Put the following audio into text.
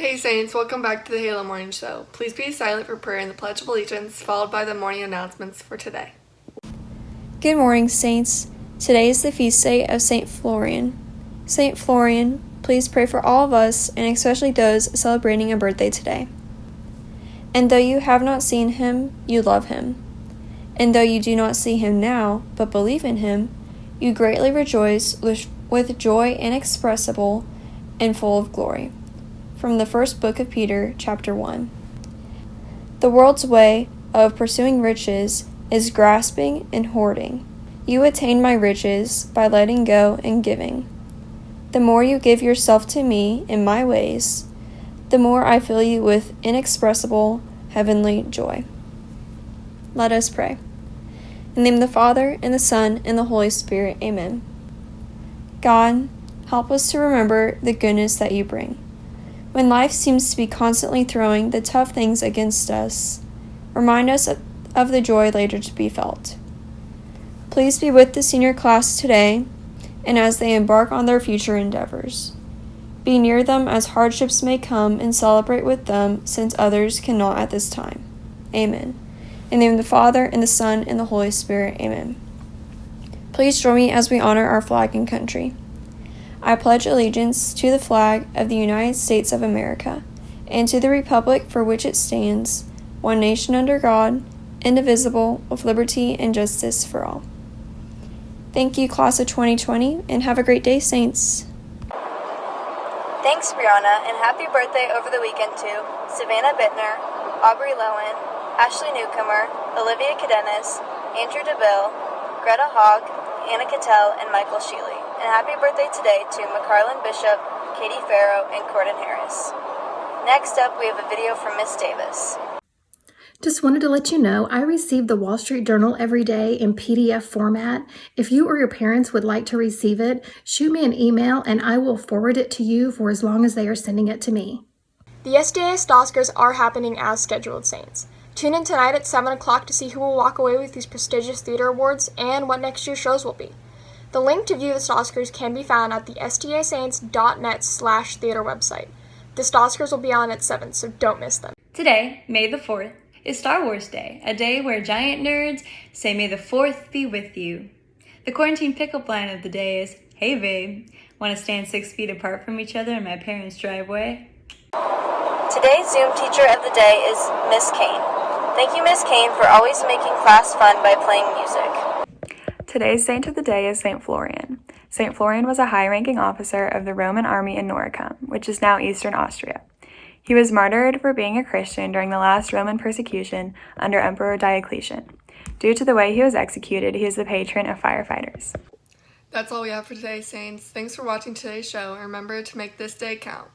Saints, welcome back to the Halo Morning Show. Please be silent for prayer and the Pledge of Allegiance, followed by the morning announcements for today. Good morning, Saints. Today is the feast day of St. Florian. St. Florian, please pray for all of us, and especially those celebrating a birthday today. And though you have not seen him, you love him. And though you do not see him now, but believe in him, you greatly rejoice with joy inexpressible and full of glory. From the first book of Peter, chapter 1. The world's way of pursuing riches is grasping and hoarding. You attain my riches by letting go and giving. The more you give yourself to me in my ways, the more I fill you with inexpressible heavenly joy. Let us pray. In the name of the Father, and the Son, and the Holy Spirit, amen. God, help us to remember the goodness that you bring. When life seems to be constantly throwing the tough things against us, remind us of the joy later to be felt. Please be with the senior class today and as they embark on their future endeavors. Be near them as hardships may come and celebrate with them since others cannot at this time. Amen. In the name of the Father, and the Son, and the Holy Spirit. Amen. Please join me as we honor our flag and country. I pledge allegiance to the flag of the United States of America and to the republic for which it stands, one nation under God, indivisible, with liberty and justice for all. Thank you, class of 2020, and have a great day, Saints. Thanks, Brianna, and happy birthday over the weekend to Savannah Bittner, Aubrey Lowen, Ashley Newcomer, Olivia Cadenas, Andrew DeBille, Greta Hogg, Anna Cattell, and Michael Sheely and happy birthday today to McCarlin Bishop, Katie Farrow, and Corden Harris. Next up, we have a video from Miss Davis. Just wanted to let you know I receive the Wall Street Journal every day in PDF format. If you or your parents would like to receive it, shoot me an email and I will forward it to you for as long as they are sending it to me. The SDAS Oscars are happening as scheduled, Saints. Tune in tonight at 7 o'clock to see who will walk away with these prestigious theater awards and what next year's shows will be. The link to view the Oscars can be found at the stasaints.net slash theater website. The Oscars will be on at 7, so don't miss them. Today, May the 4th, is Star Wars Day, a day where giant nerds say may the 4th be with you. The quarantine pickup line of the day is, Hey babe, want to stand six feet apart from each other in my parents' driveway? Today's Zoom teacher of the day is Miss Kane. Thank you, Miss Kane, for always making class fun by playing music. Today's saint of the day is St. Florian. St. Florian was a high ranking officer of the Roman army in Noricum, which is now eastern Austria. He was martyred for being a Christian during the last Roman persecution under Emperor Diocletian. Due to the way he was executed, he is the patron of firefighters. That's all we have for today, Saints. Thanks for watching today's show, and remember to make this day count.